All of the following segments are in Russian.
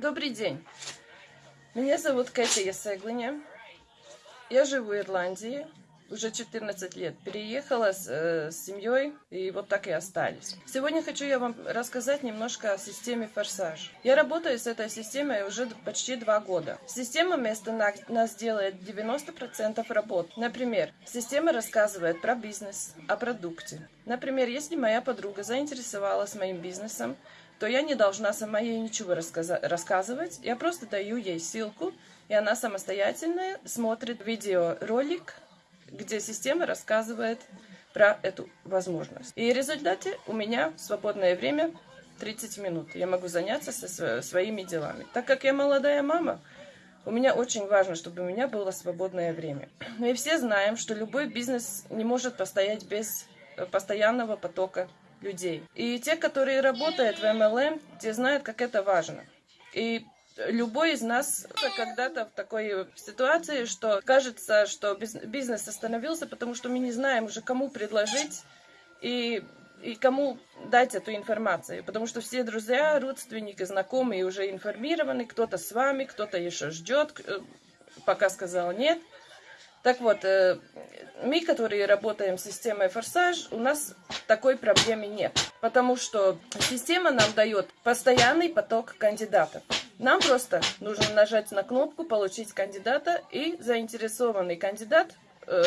Добрый день. Меня зовут Катя Ясеглиня. Я живу в Ирландии уже 14 лет. Переехала с, э, с семьей и вот так и остались. Сегодня хочу я вам рассказать немножко о системе Форсаж. Я работаю с этой системой уже почти два года. Система вместо нас делает 90% работ. Например, система рассказывает про бизнес, о продукте. Например, если моя подруга заинтересовалась моим бизнесом, то я не должна сама ей ничего рассказывать. Я просто даю ей ссылку, и она самостоятельно смотрит видеоролик, где система рассказывает про эту возможность. И в результате у меня свободное время 30 минут. Я могу заняться со своими делами. Так как я молодая мама, у меня очень важно, чтобы у меня было свободное время. Мы все знаем, что любой бизнес не может постоять без постоянного потока людей. И те, которые работают в MLM, те знают, как это важно. И любой из нас когда-то в такой ситуации, что кажется, что бизнес остановился, потому что мы не знаем уже, кому предложить и, и кому дать эту информацию. Потому что все друзья, родственники, знакомые уже информированы, кто-то с вами, кто-то еще ждет, э, пока сказал нет. Так вот, э, мы, которые работаем с системой Форсаж, у нас такой проблемы нет. Потому что система нам дает постоянный поток кандидатов. Нам просто нужно нажать на кнопку «Получить кандидата» и заинтересованный кандидат э,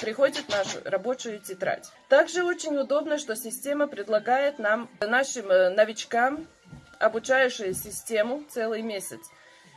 приходит в нашу рабочую тетрадь. Также очень удобно, что система предлагает нам, нашим э, новичкам, обучающую систему целый месяц,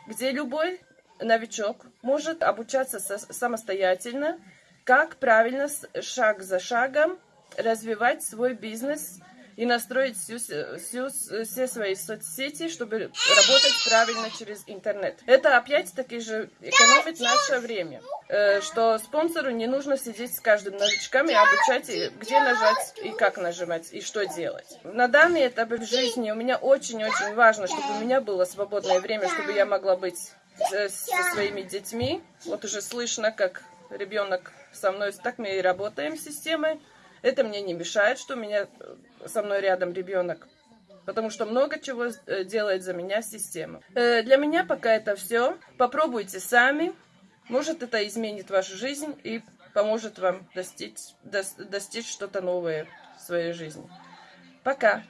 где любой новичок может обучаться самостоятельно, как правильно шаг за шагом развивать свой бизнес и настроить всю, всю, все свои соцсети, чтобы работать правильно через интернет. Это опять-таки же экономит наше время, э, что спонсору не нужно сидеть с каждым новичком и обучать, где нажать и как нажимать, и что делать. На данный этап в жизни у меня очень-очень важно, чтобы у меня было свободное время, чтобы я могла быть со своими детьми. Вот уже слышно, как ребенок со мной, так мы и работаем с системой. Это мне не мешает, что у меня э, со мной рядом ребенок. Потому что много чего э, делает за меня система. Э, для меня пока это все. Попробуйте сами. Может, это изменит вашу жизнь и поможет вам достичь, достичь что-то новое в своей жизни. Пока!